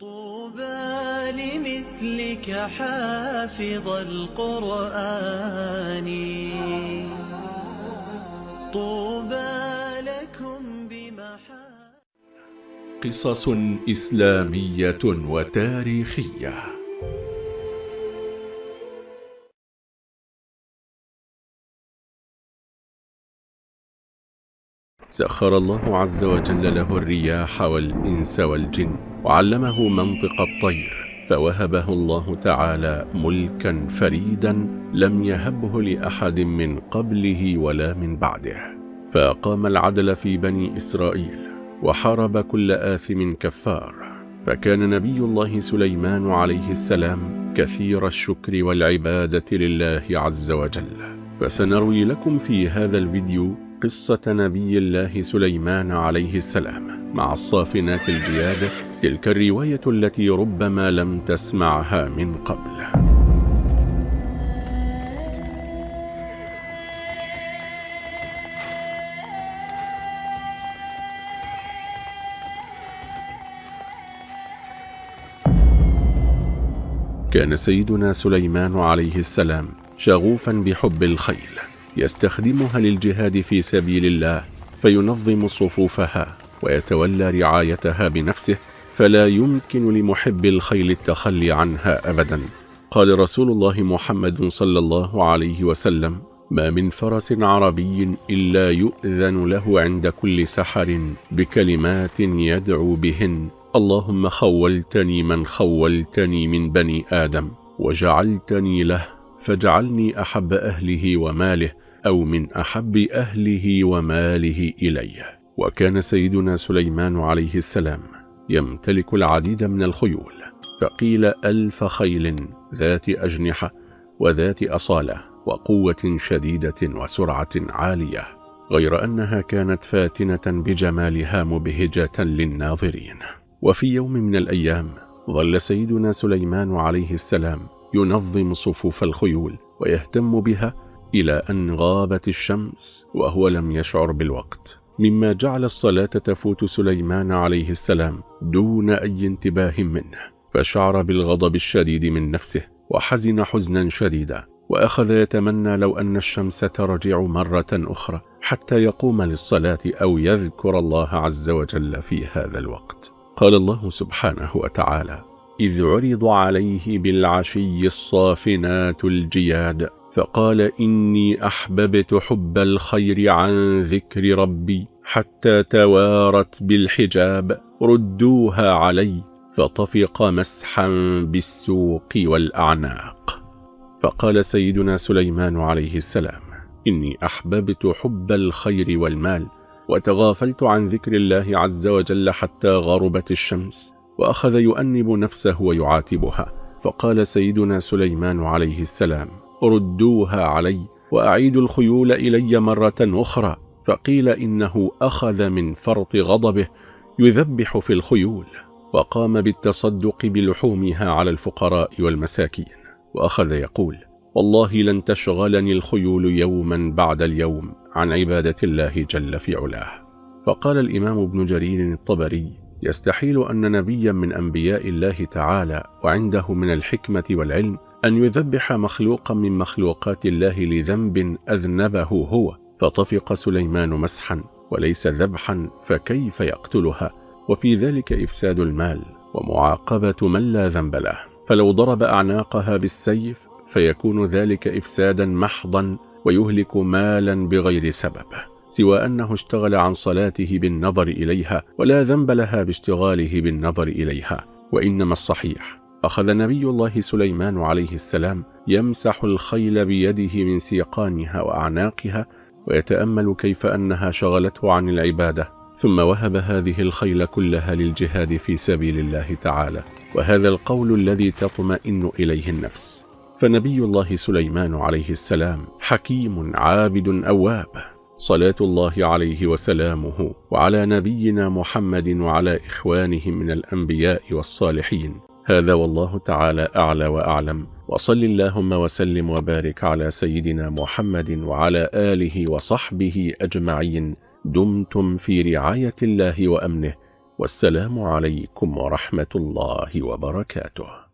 طوبى لمثلك حافظ القرآن. طوبى لكم بمحا قصص إسلامية وتاريخية. سخر الله عز وجل له الرياح والإنس والجن. وعلمه منطق الطير فوهبه الله تعالى ملكا فريدا لم يهبه لأحد من قبله ولا من بعده. فأقام العدل في بني إسرائيل وحارب كل آثم كفار. فكان نبي الله سليمان عليه السلام كثير الشكر والعبادة لله عز وجل. فسنروي لكم في هذا الفيديو قصة نبي الله سليمان عليه السلام. مع الصافنات الجياد تلك الرواية التي ربما لم تسمعها من قبل. كان سيدنا سليمان عليه السلام شغوفا بحب الخيل يستخدمها للجهاد في سبيل الله فينظم صفوفها. ويتولى رعايتها بنفسه فلا يمكن لمحب الخيل التخلي عنها أبدا. قال رسول الله محمد صلى الله عليه وسلم ما من فرس عربي إلا يؤذن له عند كل سحر بكلمات يدعو بهن. اللهم خولتني من خولتني من بني آدم وجعلتني له فاجعلني أحب أهله وماله أو من أحب أهله وماله إليه. وكان سيدنا سليمان عليه السلام يمتلك العديد من الخيول فقيل ألف خيل ذات أجنحة وذات أصالة وقوة شديدة وسرعة عالية غير أنها كانت فاتنة بجمالها مبهجة للناظرين. وفي يوم من الأيام ظل سيدنا سليمان عليه السلام ينظم صفوف الخيول ويهتم بها إلى أن غابت الشمس وهو لم يشعر بالوقت. مما جعل الصلاة تفوت سليمان عليه السلام دون أي انتباه منه فشعر بالغضب الشديد من نفسه وحزن حزنا شديدا وأخذ يتمنى لو أن الشمس ترجع مرة أخرى حتى يقوم للصلاة أو يذكر الله عز وجل في هذا الوقت. قال الله سبحانه وتعالى إذ عرض عليه بالعشي الصافنات الجياد فقال إني أحببت حب الخير عن ذكر ربي حتى توارت بالحجاب ردوها علي فطفق مسحا بالسوق والأعناق. فقال سيدنا سليمان عليه السلام إني أحببت حب الخير والمال وتغافلت عن ذكر الله عز وجل حتى غربت الشمس وأخذ يؤنب نفسه ويعاتبها. فقال سيدنا سليمان عليه السلام ردوها علي وأعيد الخيول إلي مرة أخرى فقيل إنه أخذ من فرط غضبه يذبح في الخيول وقام بالتصدق بلحومها على الفقراء والمساكين وأخذ يقول والله لن تشغلني الخيول يوما بعد اليوم عن عبادة الله جل في علاه. فقال الإمام ابن جرير الطبري يستحيل أن نبيا من أنبياء الله تعالى وعنده من الحكمة والعلم أن يذبح مخلوقا من مخلوقات الله لذنب أذنبه هو فطفق سليمان مسحا وليس ذبحا فكيف يقتلها؟ وفي ذلك إفساد المال ومعاقبة من لا ذنب له. فلو ضرب أعناقها بالسيف فيكون ذلك إفسادا محضا ويهلك مالا بغير سبب. سوى أنه اشتغل عن صلاته بالنظر إليها ولا ذنب لها باشتغاله بالنظر إليها وإنما الصحيح أخذ نبي الله سليمان عليه السلام يمسح الخيل بيده من سيقانها وأعناقها ويتأمل كيف أنها شغلته عن العبادة. ثم وهب هذه الخيل كلها للجهاد في سبيل الله تعالى وهذا القول الذي تطمئن إليه النفس. فنبي الله سليمان عليه السلام حكيم عابد أواب صلاة الله عليه وسلامه وعلى نبينا محمد وعلى إخوانه من الأنبياء والصالحين. هذا والله تعالى أعلى وأعلم. وصل اللهم وسلم وبارك على سيدنا محمد وعلى آله وصحبه أجمعين. دمتم في رعاية الله وأمنه. والسلام عليكم ورحمة الله وبركاته.